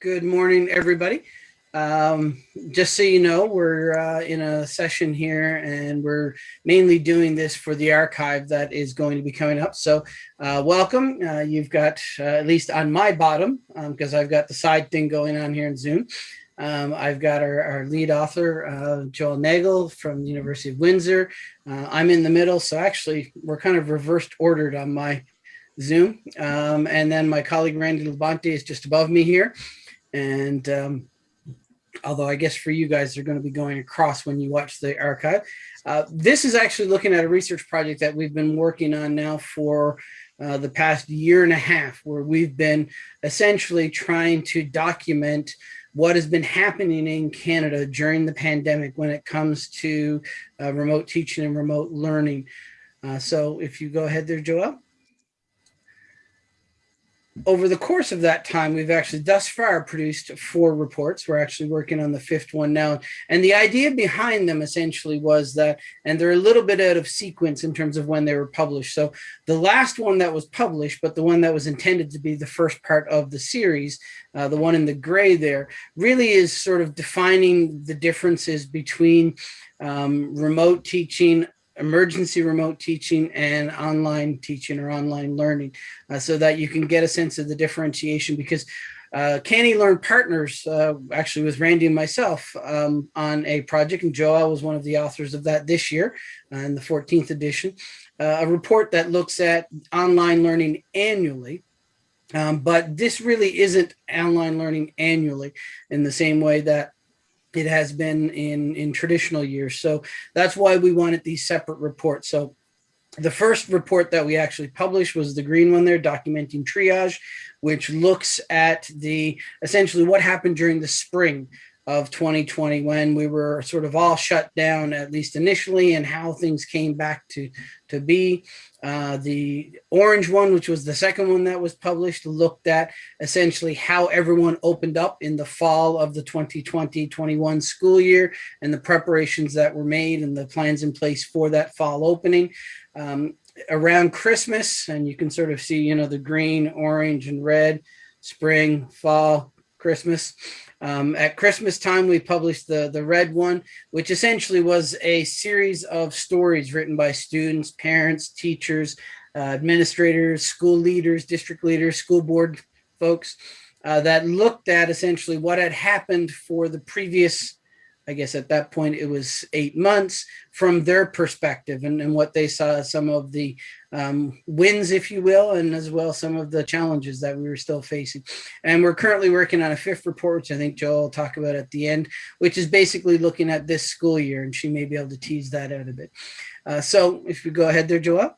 Good morning, everybody. Um, just so you know, we're uh, in a session here and we're mainly doing this for the archive that is going to be coming up. So uh, welcome. Uh, you've got, uh, at least on my bottom, because um, I've got the side thing going on here in Zoom. Um, I've got our, our lead author, uh, Joelle Nagle from the University of Windsor. Uh, I'm in the middle, so actually we're kind of reversed ordered on my Zoom. Um, and then my colleague Randy Labonte is just above me here. And um, although I guess for you guys, they're going to be going across when you watch the archive. Uh, this is actually looking at a research project that we've been working on now for uh, the past year and a half, where we've been essentially trying to document what has been happening in Canada during the pandemic when it comes to uh, remote teaching and remote learning. Uh, so if you go ahead there, Joelle over the course of that time, we've actually thus far produced four reports. We're actually working on the fifth one now. And the idea behind them essentially was that, and they're a little bit out of sequence in terms of when they were published. So the last one that was published, but the one that was intended to be the first part of the series, uh, the one in the gray there, really is sort of defining the differences between um, remote teaching emergency remote teaching and online teaching or online learning uh, so that you can get a sense of the differentiation because uh, Learn Partners uh, actually with Randy and myself um, on a project and Joel was one of the authors of that this year uh, in the 14th edition, uh, a report that looks at online learning annually. Um, but this really isn't online learning annually in the same way that it has been in, in traditional years. So that's why we wanted these separate reports. So the first report that we actually published was the green one there, documenting triage, which looks at the essentially what happened during the spring of 2020 when we were sort of all shut down, at least initially, and how things came back to, to be. Uh, the orange one, which was the second one that was published, looked at essentially how everyone opened up in the fall of the 2020-21 school year and the preparations that were made and the plans in place for that fall opening. Um, around Christmas, and you can sort of see, you know, the green, orange, and red, spring, fall, Christmas. Um, at Christmas time, we published the, the red one, which essentially was a series of stories written by students, parents, teachers, uh, administrators, school leaders, district leaders, school board folks uh, that looked at essentially what had happened for the previous I guess at that point it was eight months from their perspective and, and what they saw some of the um, wins, if you will, and as well some of the challenges that we were still facing. And we're currently working on a fifth report, which I think Joelle will talk about at the end, which is basically looking at this school year, and she may be able to tease that out a bit. Uh, so if we go ahead there, Joelle.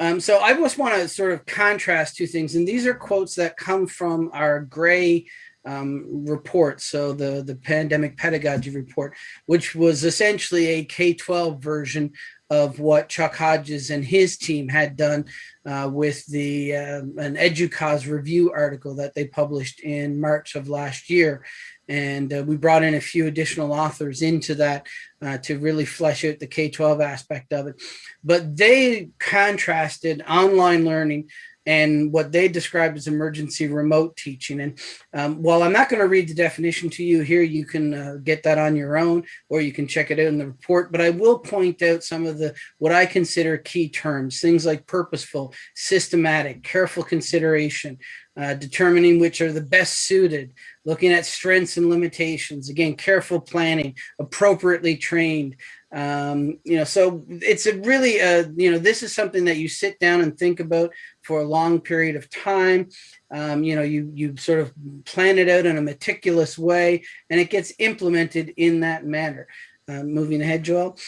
Um, so I just want to sort of contrast two things, and these are quotes that come from our gray um, report, so the, the pandemic pedagogy report, which was essentially a K-12 version of what Chuck Hodges and his team had done uh, with the uh, an EDUCAUSE review article that they published in March of last year. And uh, we brought in a few additional authors into that uh, to really flesh out the K-12 aspect of it. But they contrasted online learning and what they describe as emergency remote teaching. And um, while I'm not going to read the definition to you here, you can uh, get that on your own, or you can check it out in the report. But I will point out some of the what I consider key terms, things like purposeful, systematic, careful consideration, uh, determining which are the best suited, looking at strengths and limitations, again, careful planning, appropriately trained, um, you know, so it's a really, uh, you know, this is something that you sit down and think about for a long period of time. Um, you know, you, you sort of plan it out in a meticulous way and it gets implemented in that manner. Uh, moving ahead, Joelle.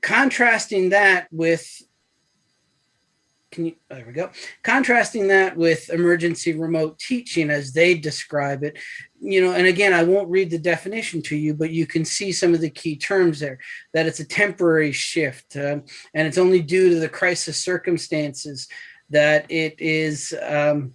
Contrasting that with can you, there we go. Contrasting that with emergency remote teaching as they describe it, you know, and again, I won't read the definition to you, but you can see some of the key terms there, that it's a temporary shift uh, and it's only due to the crisis circumstances that it is, um,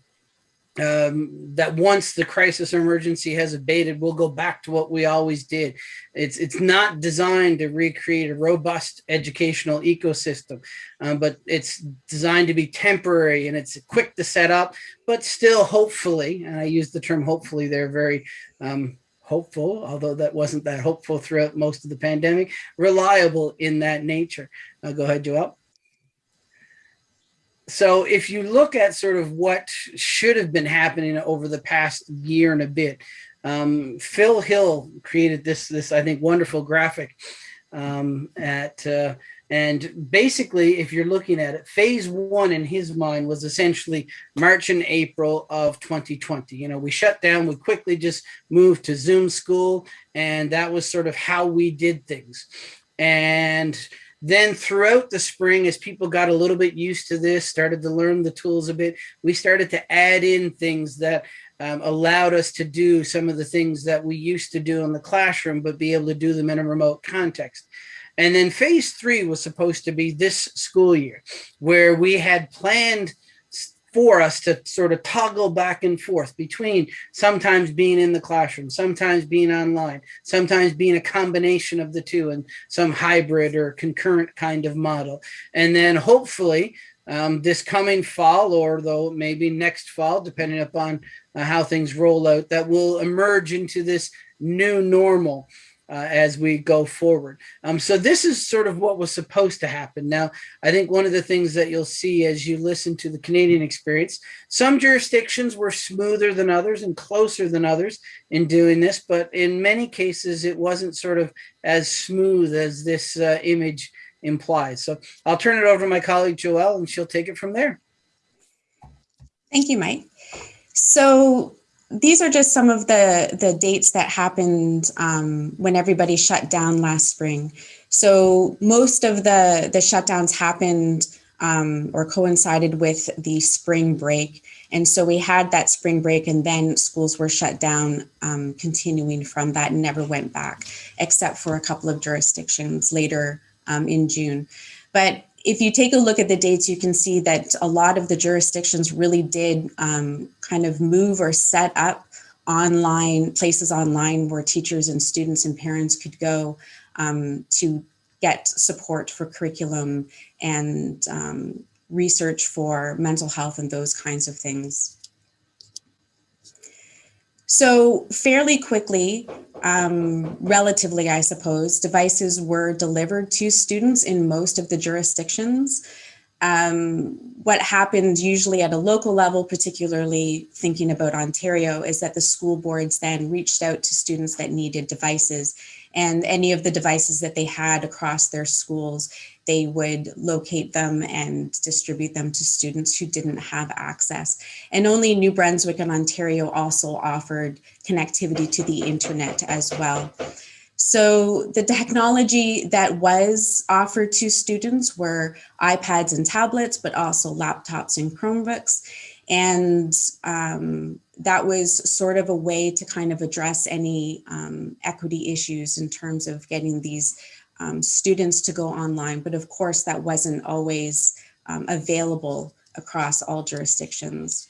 um, that once the crisis or emergency has abated, we'll go back to what we always did. It's it's not designed to recreate a robust educational ecosystem, um, but it's designed to be temporary and it's quick to set up, but still hopefully, and I use the term hopefully they're very um, hopeful, although that wasn't that hopeful throughout most of the pandemic, reliable in that nature. Uh, go ahead, Joelle so if you look at sort of what should have been happening over the past year and a bit, um, Phil Hill created this, this I think, wonderful graphic um, at, uh, and basically, if you're looking at it, phase one in his mind was essentially March and April of 2020. You know, we shut down, we quickly just moved to Zoom school, and that was sort of how we did things. And then throughout the spring, as people got a little bit used to this, started to learn the tools a bit, we started to add in things that um, allowed us to do some of the things that we used to do in the classroom, but be able to do them in a remote context. And then phase three was supposed to be this school year, where we had planned for us to sort of toggle back and forth between sometimes being in the classroom, sometimes being online, sometimes being a combination of the two and some hybrid or concurrent kind of model. And then hopefully um, this coming fall or though maybe next fall, depending upon uh, how things roll out, that will emerge into this new normal uh, as we go forward. Um, so this is sort of what was supposed to happen. Now, I think one of the things that you'll see as you listen to the Canadian experience, some jurisdictions were smoother than others and closer than others in doing this, but in many cases, it wasn't sort of as smooth as this uh, image implies. So I'll turn it over to my colleague Joelle and she'll take it from there. Thank you, Mike. So these are just some of the, the dates that happened um, when everybody shut down last spring. So most of the, the shutdowns happened um, or coincided with the spring break. And so we had that spring break and then schools were shut down um, continuing from that and never went back, except for a couple of jurisdictions later um, in June. But if you take a look at the dates, you can see that a lot of the jurisdictions really did um, kind of move or set up online places online where teachers and students and parents could go um, to get support for curriculum and um, research for mental health and those kinds of things. So fairly quickly, um, relatively, I suppose, devices were delivered to students in most of the jurisdictions. Um, what happened usually at a local level, particularly thinking about Ontario, is that the school boards then reached out to students that needed devices and any of the devices that they had across their schools they would locate them and distribute them to students who didn't have access. And only New Brunswick and Ontario also offered connectivity to the internet as well. So the technology that was offered to students were iPads and tablets, but also laptops and Chromebooks. And um, that was sort of a way to kind of address any um, equity issues in terms of getting these um, students to go online, but of course that wasn't always um, available across all jurisdictions.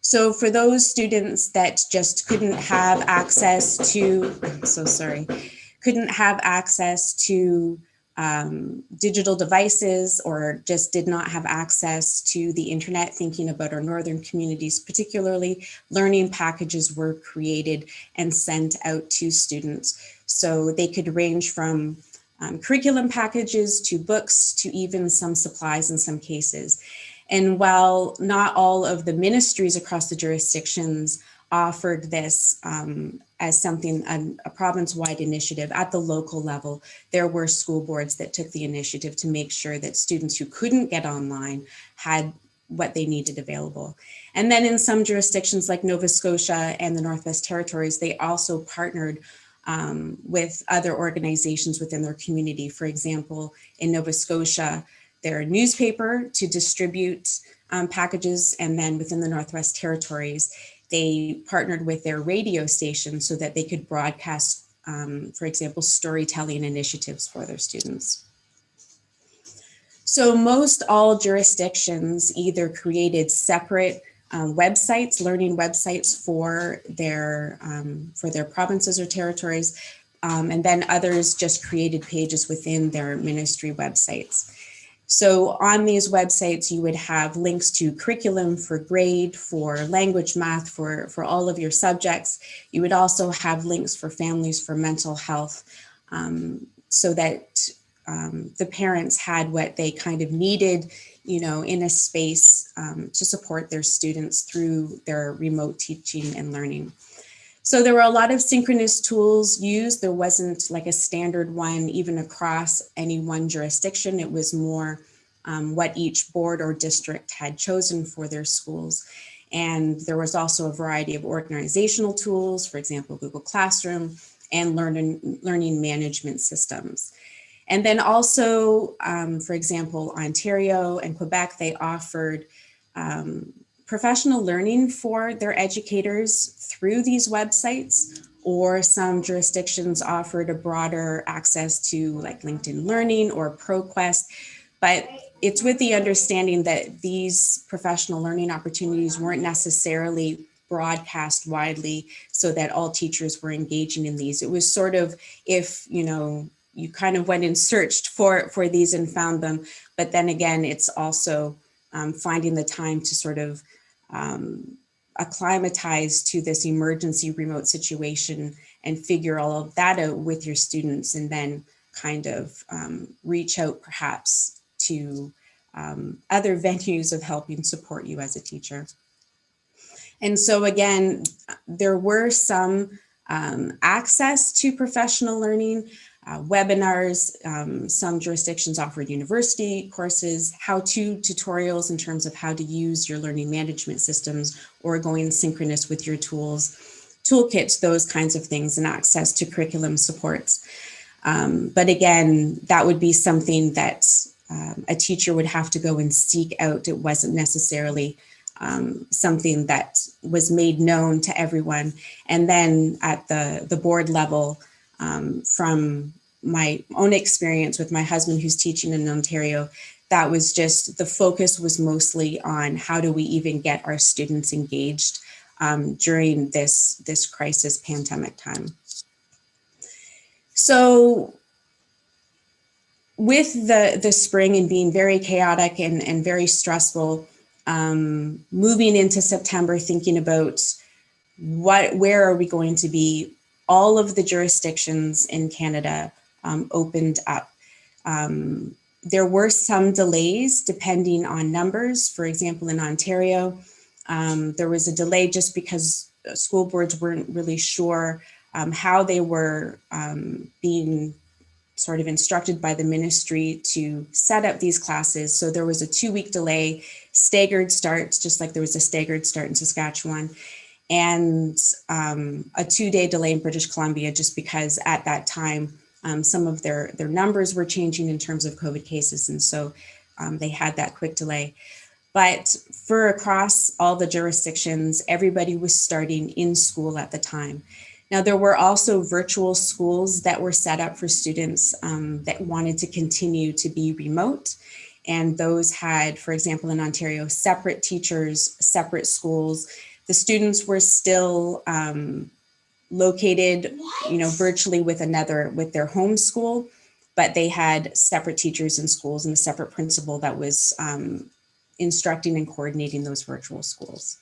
So for those students that just couldn't have access to, I'm so sorry, couldn't have access to um, digital devices or just did not have access to the internet, thinking about our northern communities particularly, learning packages were created and sent out to students. So they could range from um, curriculum packages to books to even some supplies in some cases. And while not all of the ministries across the jurisdictions offered this um, as something, a, a province-wide initiative at the local level, there were school boards that took the initiative to make sure that students who couldn't get online had what they needed available. And then in some jurisdictions like Nova Scotia and the Northwest Territories, they also partnered um, with other organizations within their community. For example, in Nova Scotia, their newspaper to distribute um, packages and then within the Northwest Territories, they partnered with their radio station so that they could broadcast, um, for example, storytelling initiatives for their students. So most all jurisdictions either created separate um, websites, learning websites for their um, for their provinces or territories, um, and then others just created pages within their ministry websites. So on these websites, you would have links to curriculum for grade, for language, math, for, for all of your subjects. You would also have links for families for mental health um, so that um, the parents had what they kind of needed, you know, in a space um, to support their students through their remote teaching and learning. So there were a lot of synchronous tools used. There wasn't like a standard one even across any one jurisdiction. It was more um, what each board or district had chosen for their schools. And there was also a variety of organizational tools, for example, Google Classroom and learning, learning management systems. And then also, um, for example, Ontario and Quebec, they offered um, professional learning for their educators through these websites, or some jurisdictions offered a broader access to like LinkedIn Learning or ProQuest. But it's with the understanding that these professional learning opportunities weren't necessarily broadcast widely so that all teachers were engaging in these. It was sort of if, you know, you kind of went and searched for, for these and found them. But then again, it's also um, finding the time to sort of um, acclimatize to this emergency remote situation and figure all of that out with your students and then kind of um, reach out perhaps to um, other venues of helping support you as a teacher. And so again, there were some um, access to professional learning, uh, webinars, um, some jurisdictions offered university courses, how-to tutorials in terms of how to use your learning management systems or going synchronous with your tools, toolkits, those kinds of things, and access to curriculum supports. Um, but again, that would be something that um, a teacher would have to go and seek out. It wasn't necessarily um, something that was made known to everyone. And then at the, the board level, um, from my own experience with my husband who's teaching in Ontario, that was just the focus was mostly on how do we even get our students engaged um, during this, this crisis pandemic time. So with the, the spring and being very chaotic and, and very stressful, um, moving into September, thinking about what, where are we going to be? All of the jurisdictions in Canada um, opened up. Um, there were some delays depending on numbers. For example, in Ontario, um, there was a delay just because school boards weren't really sure um, how they were um, being sort of instructed by the ministry to set up these classes. So there was a two week delay, staggered starts, just like there was a staggered start in Saskatchewan and um, a two day delay in British Columbia, just because at that time, um, some of their, their numbers were changing in terms of COVID cases. And so um, they had that quick delay. But for across all the jurisdictions, everybody was starting in school at the time. Now, there were also virtual schools that were set up for students um, that wanted to continue to be remote. And those had, for example, in Ontario, separate teachers, separate schools. The students were still um, located, you know, virtually with another, with their home school, but they had separate teachers in schools and a separate principal that was um, instructing and coordinating those virtual schools.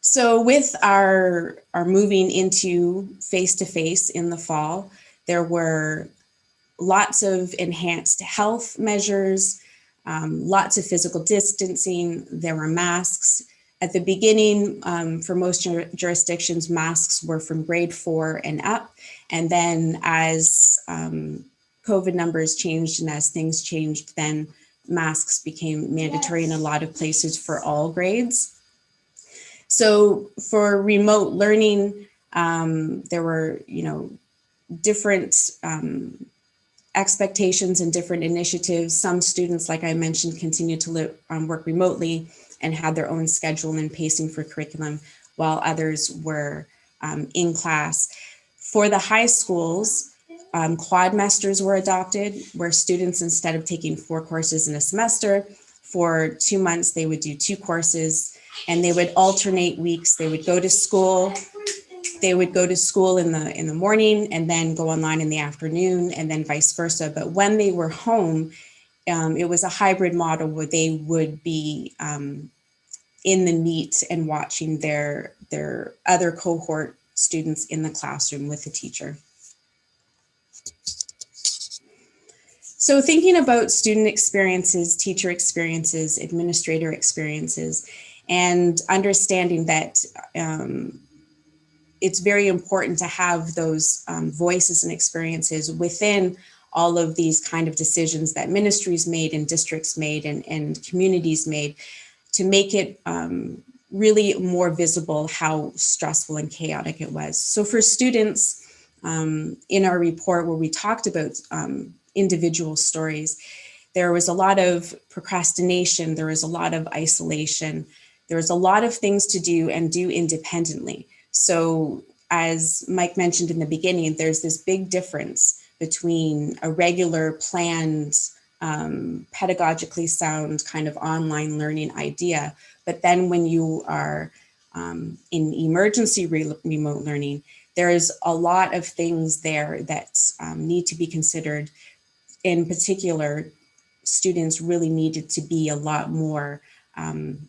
So with our, our moving into face-to-face -face in the fall, there were lots of enhanced health measures, um, lots of physical distancing, there were masks. At the beginning, um, for most jur jurisdictions, masks were from grade four and up. And then as um, COVID numbers changed and as things changed, then masks became mandatory yes. in a lot of places for all grades. So for remote learning, um, there were, you know, different um, expectations and different initiatives. Some students, like I mentioned, continued to live, um, work remotely and had their own schedule and pacing for curriculum, while others were um, in class. For the high schools, um, quadmesters were adopted, where students, instead of taking four courses in a semester, For two months, they would do two courses and they would alternate weeks. They would go to school. They would go to school in the in the morning and then go online in the afternoon and then vice versa. But when they were home, um, it was a hybrid model where they would be um, in the meet and watching their their other cohort students in the classroom with the teacher. So thinking about student experiences, teacher experiences, administrator experiences, and understanding that um, it's very important to have those um, voices and experiences within all of these kind of decisions that ministries made and districts made and, and communities made to make it um, really more visible how stressful and chaotic it was. So for students um, in our report where we talked about um, individual stories, there was a lot of procrastination, there was a lot of isolation, there was a lot of things to do and do independently. So as Mike mentioned in the beginning, there's this big difference between a regular planned um, pedagogically sound kind of online learning idea. But then when you are um, in emergency re remote learning, there is a lot of things there that um, need to be considered. In particular, students really needed to be a lot more um,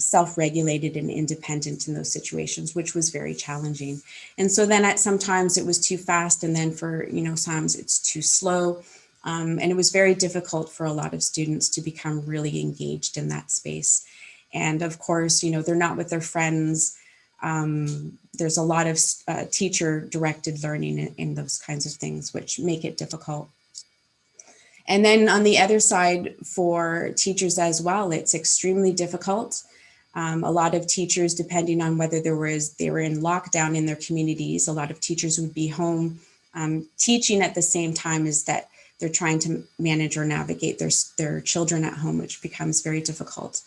self-regulated and independent in those situations, which was very challenging. And so then at sometimes it was too fast and then for, you know, sometimes it's too slow. Um, and it was very difficult for a lot of students to become really engaged in that space. And of course, you know, they're not with their friends. Um, there's a lot of uh, teacher directed learning in, in those kinds of things, which make it difficult. And then on the other side for teachers as well, it's extremely difficult um, a lot of teachers, depending on whether there was they were in lockdown in their communities, a lot of teachers would be home um, teaching at the same time as that they're trying to manage or navigate their, their children at home, which becomes very difficult.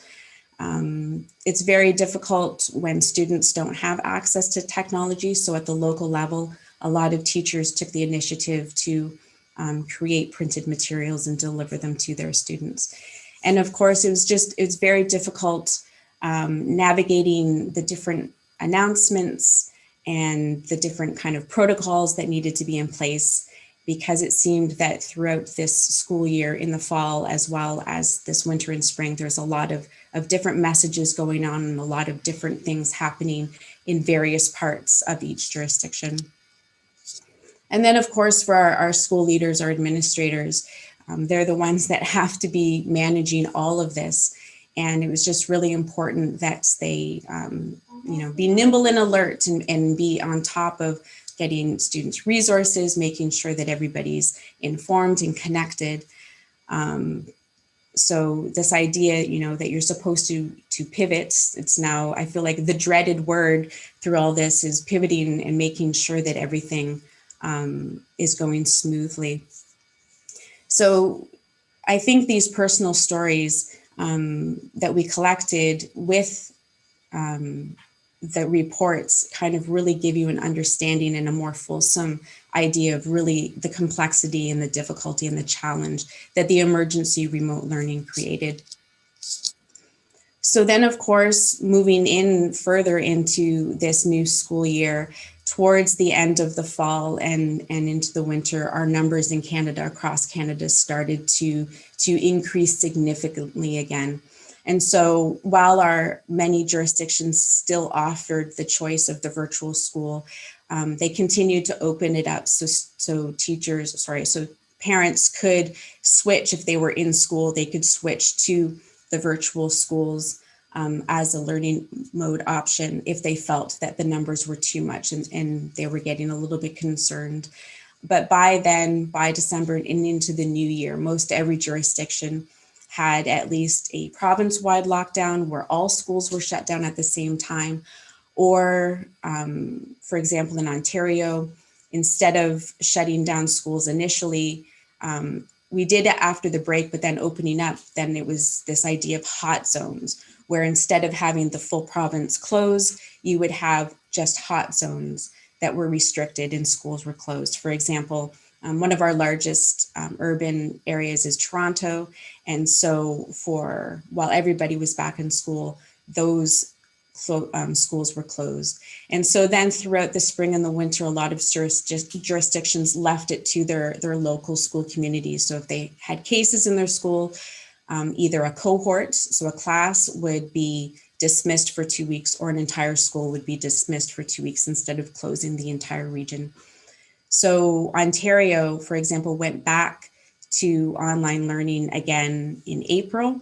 Um, it's very difficult when students don't have access to technology. So at the local level, a lot of teachers took the initiative to um, create printed materials and deliver them to their students. And of course, it was just, it's very difficult um, navigating the different announcements and the different kind of protocols that needed to be in place because it seemed that throughout this school year in the fall as well as this winter and spring there's a lot of of different messages going on and a lot of different things happening in various parts of each jurisdiction. And then of course for our, our school leaders our administrators um, they're the ones that have to be managing all of this and it was just really important that they, um, you know, be nimble and alert and, and be on top of getting students resources, making sure that everybody's informed and connected. Um, so this idea, you know, that you're supposed to to pivot, it's now, I feel like the dreaded word through all this is pivoting and making sure that everything um, is going smoothly. So I think these personal stories um, that we collected with um, the reports kind of really give you an understanding and a more fulsome idea of really the complexity and the difficulty and the challenge that the emergency remote learning created. So then, of course, moving in further into this new school year, towards the end of the fall and, and into the winter, our numbers in Canada, across Canada, started to, to increase significantly again. And so while our many jurisdictions still offered the choice of the virtual school, um, they continued to open it up so, so teachers, sorry, so parents could switch if they were in school, they could switch to the virtual schools um, as a learning mode option if they felt that the numbers were too much and, and they were getting a little bit concerned. But by then, by December and into the new year, most every jurisdiction had at least a province-wide lockdown where all schools were shut down at the same time. Or, um, for example, in Ontario, instead of shutting down schools initially, um, we did it after the break, but then opening up, then it was this idea of hot zones, where instead of having the full province close, you would have just hot zones that were restricted and schools were closed. For example, Um, one of our largest um, urban areas is Toronto. And so for, while everybody was back in school, those um, schools were closed. And so then throughout the spring and the winter, a lot of jurisdictions left it to their, their local school communities. So if they had cases in their school, um, either a cohort, so a class would be dismissed for two weeks or an entire school would be dismissed for two weeks instead of closing the entire region. So Ontario, for example, went back to online learning again in April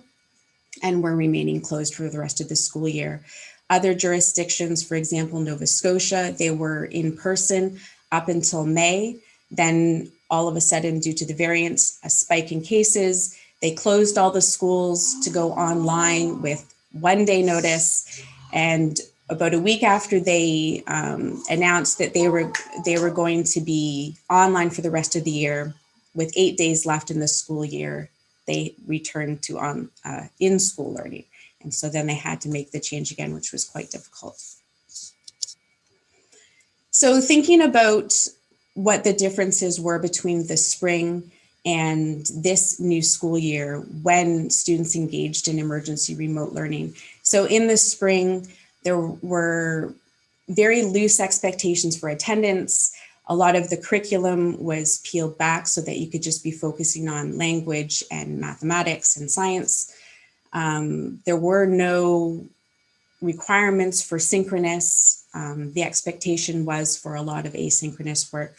and we're remaining closed for the rest of the school year. Other jurisdictions, for example, Nova Scotia, they were in person up until May. Then all of a sudden, due to the variants, a spike in cases, they closed all the schools to go online with one day notice. And about a week after they um, announced that they were they were going to be online for the rest of the year, with eight days left in the school year, they returned to on uh, in school learning. And so then they had to make the change again, which was quite difficult. So thinking about what the differences were between the spring and this new school year when students engaged in emergency remote learning. So in the spring, there were very loose expectations for attendance. A lot of the curriculum was peeled back so that you could just be focusing on language and mathematics and science. Um, there were no requirements for synchronous. Um, the expectation was for a lot of asynchronous work.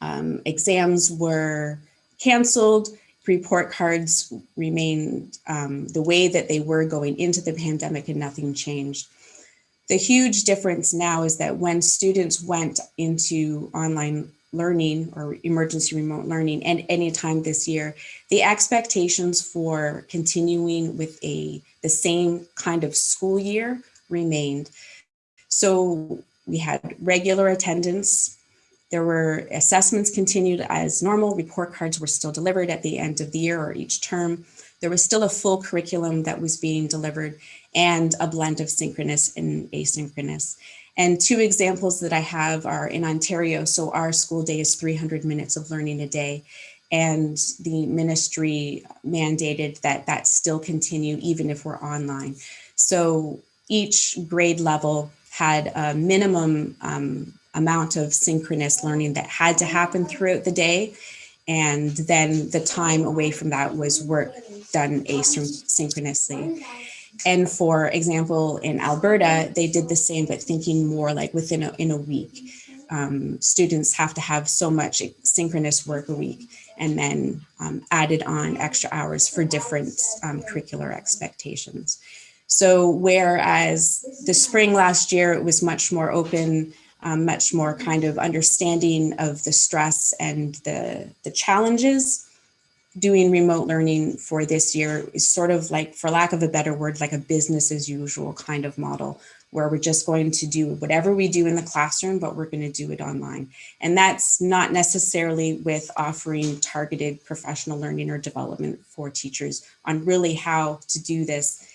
Um, exams were canceled. Report cards remained um, the way that they were going into the pandemic and nothing changed. The huge difference now is that when students went into online learning or emergency remote learning and time this year, the expectations for continuing with a the same kind of school year remained. So we had regular attendance. There were assessments continued as normal. Report cards were still delivered at the end of the year or each term. There was still a full curriculum that was being delivered and a blend of synchronous and asynchronous. And two examples that I have are in Ontario. So our school day is 300 minutes of learning a day. And the ministry mandated that that still continue even if we're online. So each grade level had a minimum um, amount of synchronous learning that had to happen throughout the day. And then the time away from that was work done asynchronously. And for example, in Alberta, they did the same, but thinking more like within a, in a week. Um, students have to have so much synchronous work a week and then um, added on extra hours for different um, curricular expectations. So whereas the spring last year, it was much more open, um, much more kind of understanding of the stress and the, the challenges, doing remote learning for this year is sort of like, for lack of a better word, like a business as usual kind of model where we're just going to do whatever we do in the classroom, but we're going to do it online. And that's not necessarily with offering targeted professional learning or development for teachers on really how to do this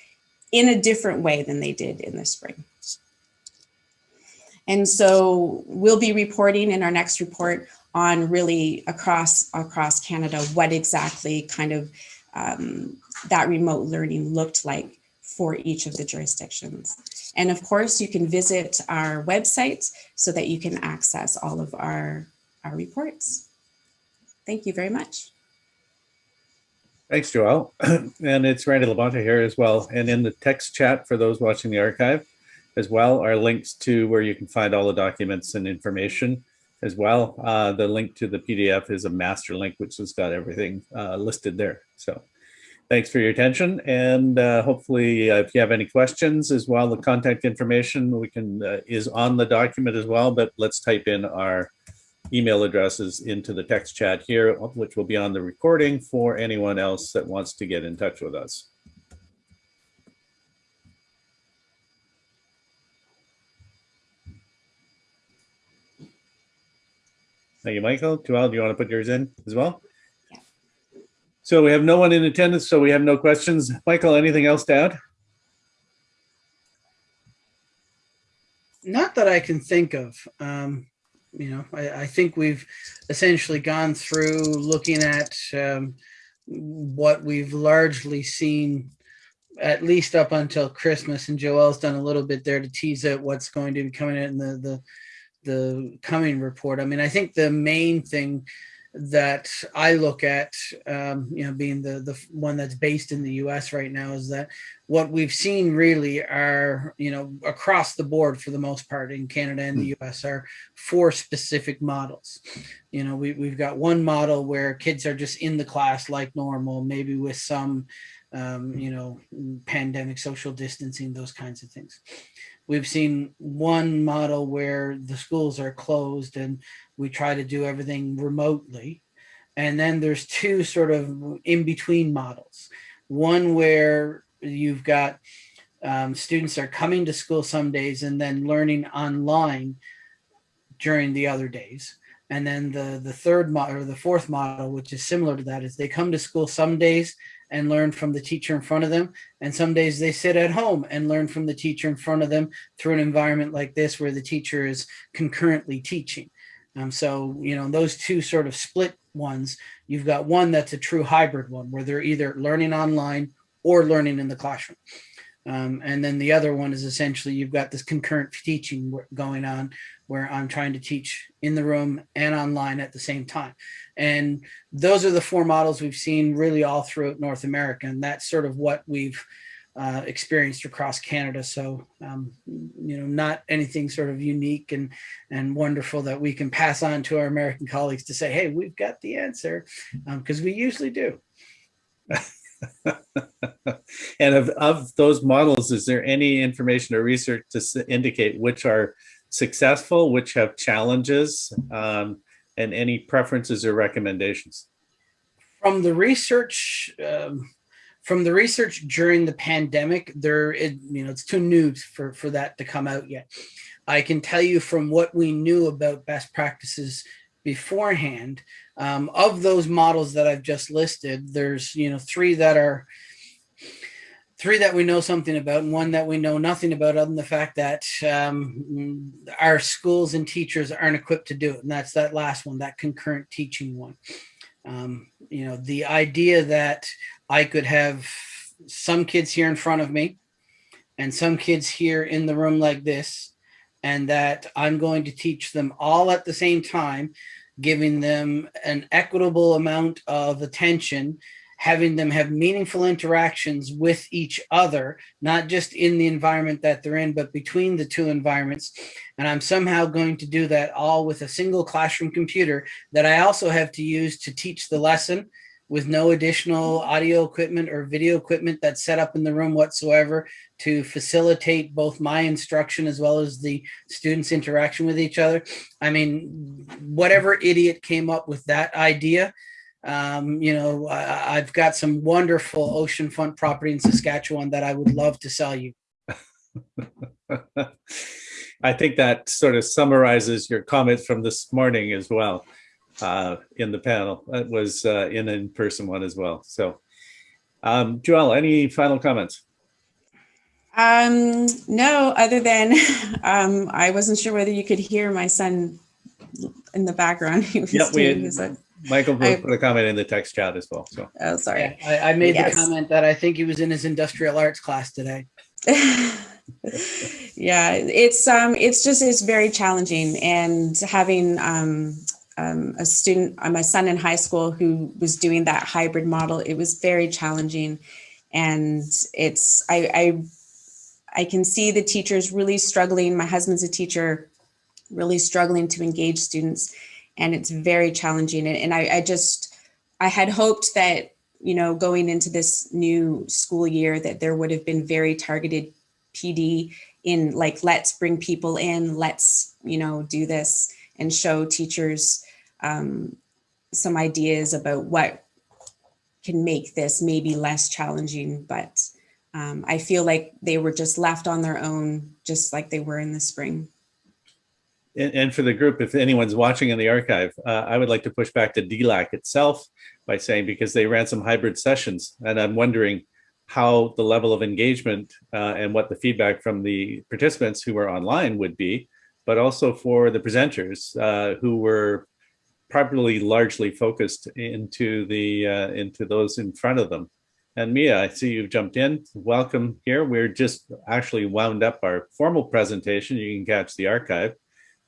in a different way than they did in the spring. And so we'll be reporting in our next report on really across across Canada what exactly kind of um, that remote learning looked like for each of the jurisdictions. And of course, you can visit our website so that you can access all of our, our reports. Thank you very much. Thanks, Joelle. and it's Randy Labonte here as well. And in the text chat for those watching the archive as well are links to where you can find all the documents and information as well. Uh, the link to the PDF is a master link, which has got everything uh, listed there. So thanks for your attention. And uh, hopefully, uh, if you have any questions as well, the contact information we can uh, is on the document as well. But let's type in our email addresses into the text chat here, which will be on the recording for anyone else that wants to get in touch with us. Thank you, Michael. Joelle, do you want to put yours in as well? Yeah. So we have no one in attendance, so we have no questions. Michael, anything else to add? Not that I can think of. Um, you know, I, I think we've essentially gone through looking at um, what we've largely seen at least up until Christmas, and Joelle's done a little bit there to tease out what's going to be coming in the the the coming report. I mean, I think the main thing that I look at, um, you know, being the the one that's based in the U.S. right now, is that what we've seen really are, you know, across the board for the most part in Canada and the U.S. are four specific models. You know, we we've got one model where kids are just in the class like normal, maybe with some, um, you know, pandemic social distancing, those kinds of things. We've seen one model where the schools are closed and we try to do everything remotely. And then there's two sort of in between models. One where you've got um, students are coming to school some days and then learning online during the other days. And then the, the third model or the fourth model, which is similar to that, is they come to school some days and learn from the teacher in front of them. And some days they sit at home and learn from the teacher in front of them through an environment like this where the teacher is concurrently teaching. Um, so, you know, those two sort of split ones, you've got one that's a true hybrid one where they're either learning online or learning in the classroom. Um, and then the other one is essentially you've got this concurrent teaching going on where I'm trying to teach in the room and online at the same time. And those are the four models we've seen really all throughout North America. And that's sort of what we've uh, experienced across Canada. So, um, you know, not anything sort of unique and, and wonderful that we can pass on to our American colleagues to say, hey, we've got the answer, because um, we usually do. and of, of those models, is there any information or research to indicate which are successful, which have challenges, um, and any preferences or recommendations? From the research, um, from the research during the pandemic, there, it, you know, it's too new for, for that to come out yet. I can tell you from what we knew about best practices beforehand, um, of those models that I've just listed, there's, you know, three that are, three that we know something about and one that we know nothing about other than the fact that um, our schools and teachers aren't equipped to do it. And that's that last one, that concurrent teaching one. Um, you know, the idea that I could have some kids here in front of me and some kids here in the room like this, and that I'm going to teach them all at the same time, giving them an equitable amount of attention having them have meaningful interactions with each other, not just in the environment that they're in, but between the two environments. And I'm somehow going to do that all with a single classroom computer that I also have to use to teach the lesson with no additional audio equipment or video equipment that's set up in the room whatsoever to facilitate both my instruction as well as the students interaction with each other. I mean, whatever idiot came up with that idea, um, you know, I, have got some wonderful oceanfront property in Saskatchewan that I would love to sell you. I think that sort of summarizes your comments from this morning as well uh, in the panel. That was uh, in in-person one as well. So, um, Joelle, any final comments? Um, no, other than um, I wasn't sure whether you could hear my son in the background. He was yep, doing we had, Michael I, put a comment in the text chat as well. So oh, sorry. Yeah, I, I, made yes. the comment that I think he was in his industrial arts class today. yeah, it's um, it's just it's very challenging, and having um, um, a student, uh, my son in high school who was doing that hybrid model, it was very challenging, and it's I I, I can see the teachers really struggling. My husband's a teacher, really struggling to engage students and it's very challenging. And, and I, I just, I had hoped that, you know, going into this new school year that there would have been very targeted PD in like, let's bring people in, let's, you know, do this and show teachers um, some ideas about what can make this maybe less challenging, but um, I feel like they were just left on their own, just like they were in the spring. And, for the group, if anyone's watching in the archive, uh, I would like to push back to DLAC itself by saying, because they ran some hybrid sessions and I'm wondering how the level of engagement uh, and what the feedback from the participants who were online would be but also for the presenters uh, who were probably largely focused into the uh, into those in front of them. And Mia, I see you've jumped in. Welcome here. We're just actually wound up our formal presentation. You can catch the archive,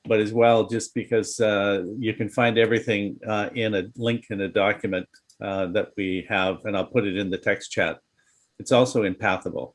but as well, just because uh, you can find everything uh, in a link in a document uh, that we have, and I'll put it in the text chat. It's also in Pathable.